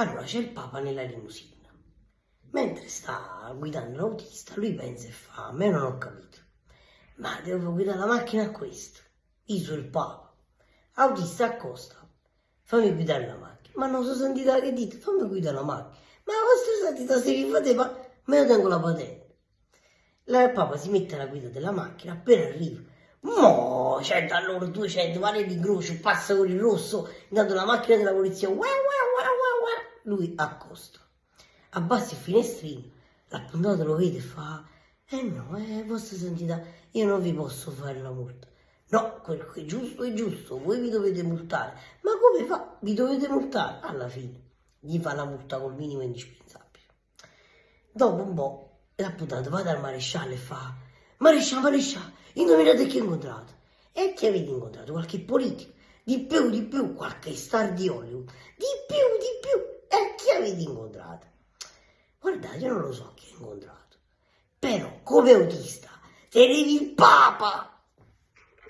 Allora c'è il Papa nella limusina. Mentre sta guidando l'autista, lui pensa e fa, a me non ho capito. Ma devo guidare la macchina a questo. Io sono il Papa. Autista accosta. Fammi guidare la macchina. Ma non so sentita che dite, fammi guidare la macchina. Ma la vostra santità se vi fate, ma me io tengo la patente. Il Papa si mette alla guida della macchina, appena arriva. Mo, c'è da loro 200, vale l'incrocio, passa con il rosso, intanto la macchina della polizia, wow, wow, lui accosta. Abbassa il finestrino, l'appuntato lo vede e fa, eh no, eh, vostra santità, io non vi posso fare la multa. No, quello che è giusto è giusto, voi vi dovete multare. Ma come fa? Vi dovete multare? Alla fine, gli fa la multa col minimo indispensabile. Dopo un po', l'appuntato va dal maresciallo e fa, maresciallo, maresciallo, indovinate chi ho incontrato? E chi avete incontrato? Qualche politico? Di più, di più, qualche star di Hollywood? Di più, di più. E chi avete incontrato? Guardate, io non lo so chi ho incontrato. Però, come autista, tenevi il Papa!